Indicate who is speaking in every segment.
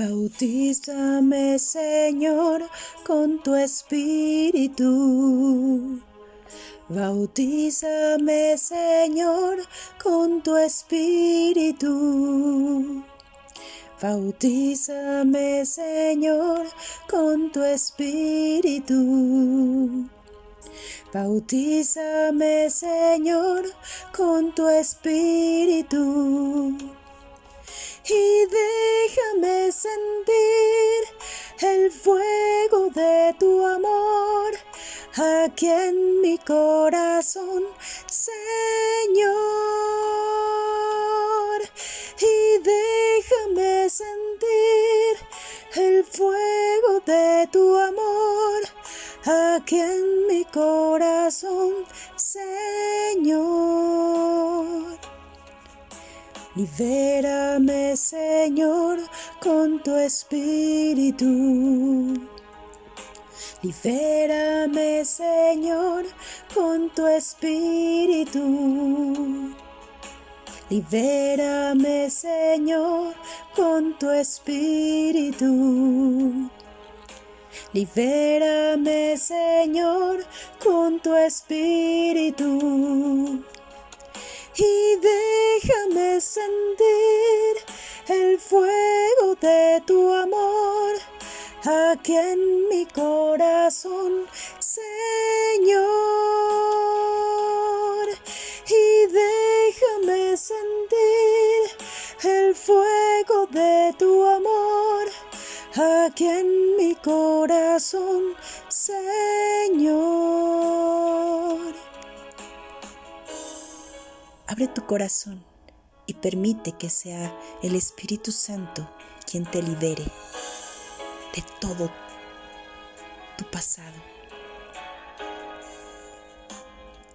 Speaker 1: Bautízame, Señor, con tu espíritu. Bautízame, Señor, con tu espíritu. Bautízame, Señor, con tu espíritu. Bautízame, Señor, con tu espíritu y déjame sentir el fuego de tu amor aquí en mi corazón, Señor. Y déjame sentir el fuego de tu amor aquí en mi corazón, Señor. Libérame, Señor, con tu espíritu. Libérame, Señor, con tu espíritu. Libérame, Señor, con tu espíritu. Libérame, Señor, con tu espíritu sentir el fuego de tu amor aquí en mi corazón, Señor. Y déjame sentir el fuego de tu amor aquí en mi corazón, Señor. Abre tu corazón y permite que sea el Espíritu Santo quien te libere de todo tu pasado.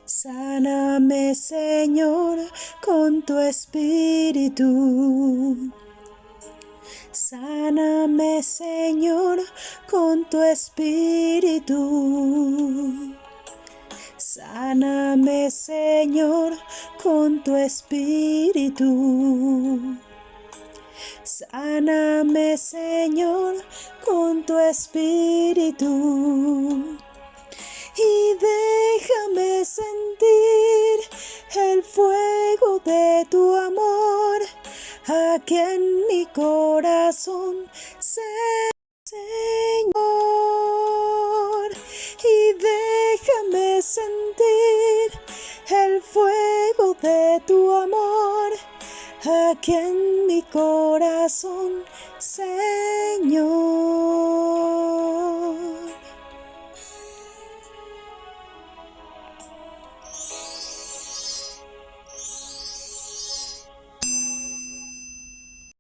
Speaker 1: Sáname, Señor, con tu espíritu. Sáname, Señor, con tu espíritu. Sáname, Señor, con tu espíritu. Sáname, Señor, con tu espíritu. Y déjame sentir el fuego de tu amor aquí en mi corazón, Señor. Aquí en mi corazón, Señor.